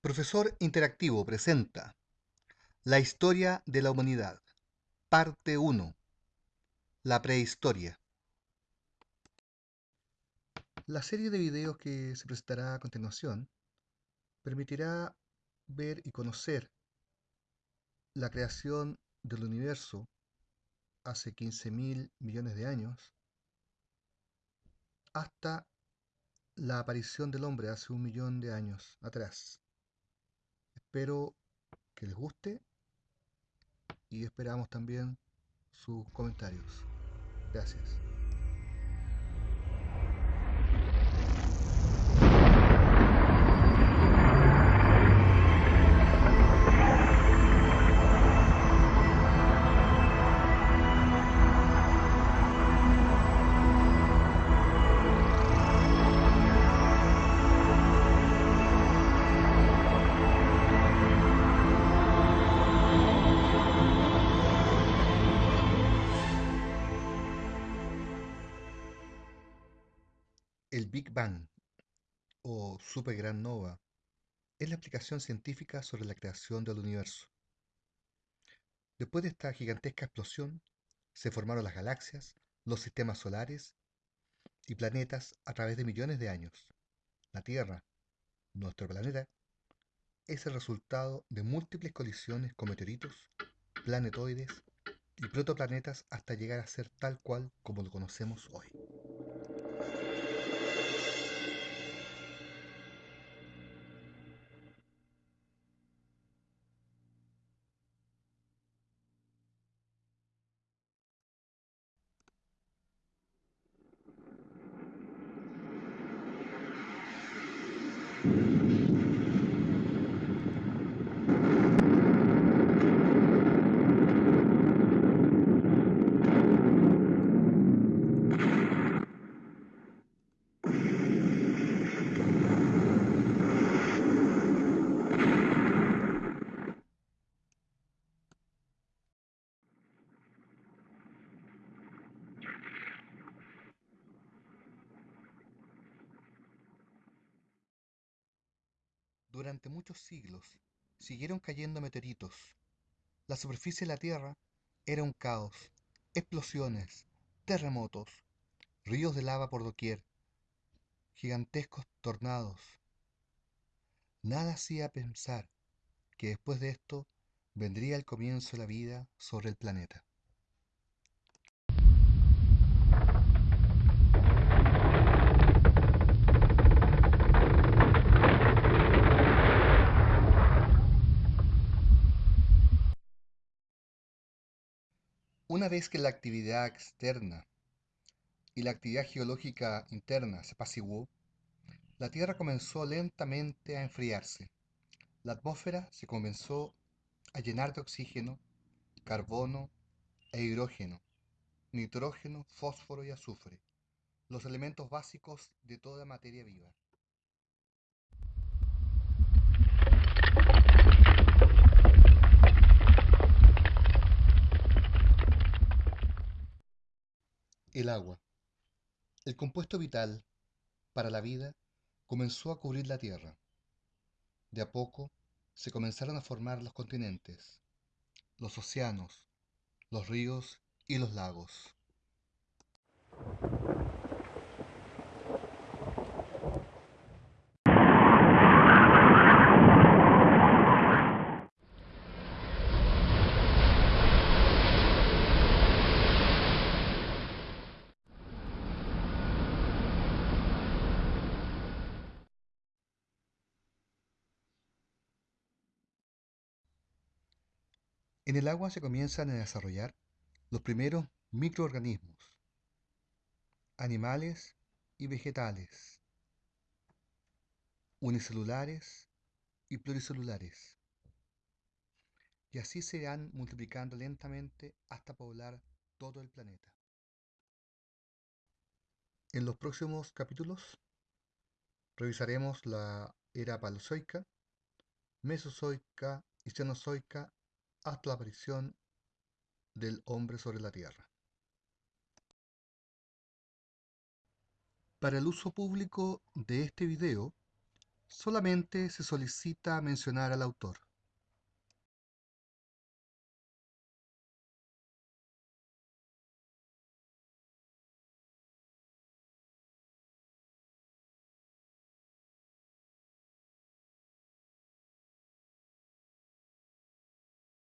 Profesor Interactivo presenta La historia de la humanidad, parte 1, la prehistoria. La serie de videos que se presentará a continuación permitirá ver y conocer la creación del universo hace 15.000 millones de años hasta la aparición del hombre hace un millón de años atrás. Espero que les guste y esperamos también sus comentarios. Gracias. El Big Bang o Gran Nova es la explicación científica sobre la creación del universo. Después de esta gigantesca explosión, se formaron las galaxias, los sistemas solares y planetas a través de millones de años. La Tierra, nuestro planeta, es el resultado de múltiples colisiones con meteoritos, planetoides y protoplanetas hasta llegar a ser tal cual como lo conocemos hoy. Durante muchos siglos siguieron cayendo meteoritos. La superficie de la Tierra era un caos, explosiones, terremotos, ríos de lava por doquier, gigantescos tornados. Nada hacía pensar que después de esto vendría el comienzo de la vida sobre el planeta. Una vez que la actividad externa y la actividad geológica interna se apaciguó, la Tierra comenzó lentamente a enfriarse. La atmósfera se comenzó a llenar de oxígeno, carbono e hidrógeno, nitrógeno, fósforo y azufre, los elementos básicos de toda materia viva. El agua, el compuesto vital para la vida, comenzó a cubrir la Tierra. De a poco se comenzaron a formar los continentes, los océanos, los ríos y los lagos. En el agua se comienzan a desarrollar los primeros microorganismos, animales y vegetales, unicelulares y pluricelulares. Y así se van multiplicando lentamente hasta poblar todo el planeta. En los próximos capítulos revisaremos la era paleozoica, mesozoica y cenozoica hasta la aparición del hombre sobre la tierra. Para el uso público de este video, Solamente se solicita mencionar al autor.